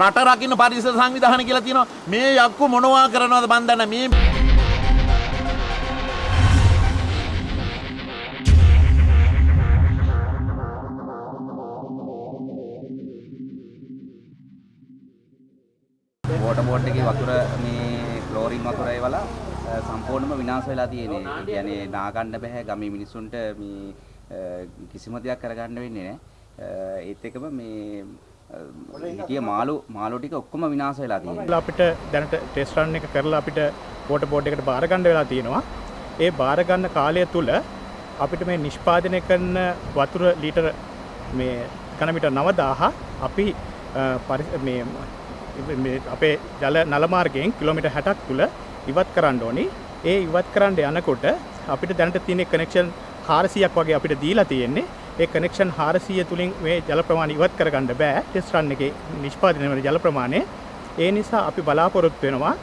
රට රකින්න පරිසර සංවිධාන කියලා තියෙනවා. මේ යක්කු මොනවා කරනවද මන් දන්නේ මේ වෝට බෝඩ් එකේ වතුර මේ ක්ලෝරින් වතුර ඒවලා අ, සම්පූර්ණයෙන්ම විනාශ වෙලා තියෙන්නේ. ඒ කියන්නේ නාගන්න බෑ ගමේ මිනිස්සුන්ට මේ අ, කිසිම දෙයක් කරගන්න වෙන්නේ නැහැ. ඒත් එකම මේ අ, හිටිය මාළු මාළු ටික ඔක්කොම විනාශ වෙලා තියෙනවා. අපිට දැනට ටෙස්ට් රන් එක කරලා අපිට වෝටර් බෝඩ් එකට බාර ගන්න වෙලා තියෙනවා. ඒ බාර ගන්න කාලය තුල අපිට මේ නිෂ්පාදනය කරන වතුර ලීටර මේ ඝනමීටර් 9000 අපි අ, පරි- මේ මේ අපේ ජල නල මාර්ගයෙන් කිලෝමීටර් 60ක් තුල ඉවත් කරන්න ඕනි. ඒ ඉවත් කරන්න යනකොට අපිට දැනට තියෙන කනෙක්ෂන් 400ක් වගේ අපිට දීලා තියෙන්නේ. ඒ කනෙක්ෂන් 400 තුලින් මේ ජල ප්‍රමාණය ඉවත් කරගන්න බෑ. ටෙස්ට් රන් එකේ නිෂ්පාදනය වෙන ජල ප්‍රමාණය. ඒ නිසා අපි බලාපොරොත්තු වෙනවා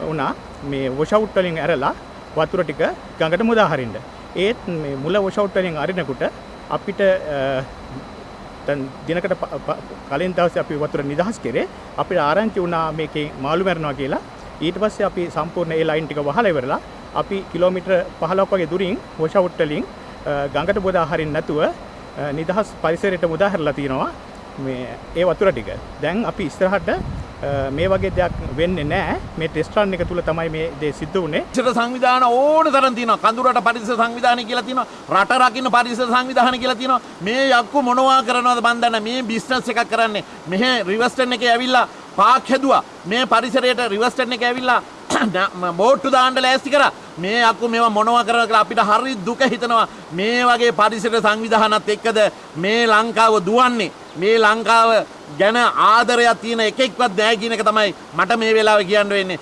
වුණා මේ වොෂ් අවුට් වලින් ඇරලා වතුර ටික ගඟට මුදා හරින්න. ඒත් මේ මුල වොෂ් අවුට් වලින් අරිනකොට අපිට අ, දැන් දිනකට ප- ප- කලින් දවසේ අපි වතුර නිදහස් කරේ අපිට ආරංචි වුණා මේකේ මාළු මැරෙනවා කියලා ඊට පස්සේ අපි සම්පූර්ණ ඒ ලයින් ටික වහලා ඉවරලා අපි කිලෝමීටර් 15ක් වගේ දුරින් වොෂ් අවුට් වලින් අ, ගඟට මුදා හරින්න නැතුව අ, නිදහස් පරිසරයට මුදා හැරලා තියෙනවා මේ ඒ වතුර ටික. දැන් අපි ඉස්සරහට අ, මේ වගේ දෙයක් වෙන්නේ නැහැ. මේ ටෙස්ට් රන් එක තුල තමයි මේ දේ සිද්ධ වුනේ. පරිසර සංවිධාන ඕන තරම් තියෙනවා. කඳුරට පරිසර සංවිධානය කියලා තියෙනවා. රට රකින්න පරිසර සංවිධාන කියලා තියෙනවා. මේ යක්කු මොනවා කරනවද මන් දන්නේ මේ බිස්නස් එකක් කරන්නේ. මෙහෙ රිවර්ස්ටන් එකේ ඇවිල්ලා පාක් හැදුවා. මේ පරිසරයට රිවර්ස්ටන් එකේ ඇවිල්ලා බෝට්ටු දාන්න ලෑස්ති කරා. මේ අක්කු මේවා මොනවා කරනවද කියලා අපිට හරි දුක හිතෙනවා. මේ වගේ පරිසර සංවිධානත් එක්කද මේ ලංකාව දුවන්නේ. මේ ලංකාව ගැන ආදරයක් තියෙන එකෙක්වත් නැහැ කියන එක තමයි මට මේ වෙලාවේ කියන්න වෙන්නේ.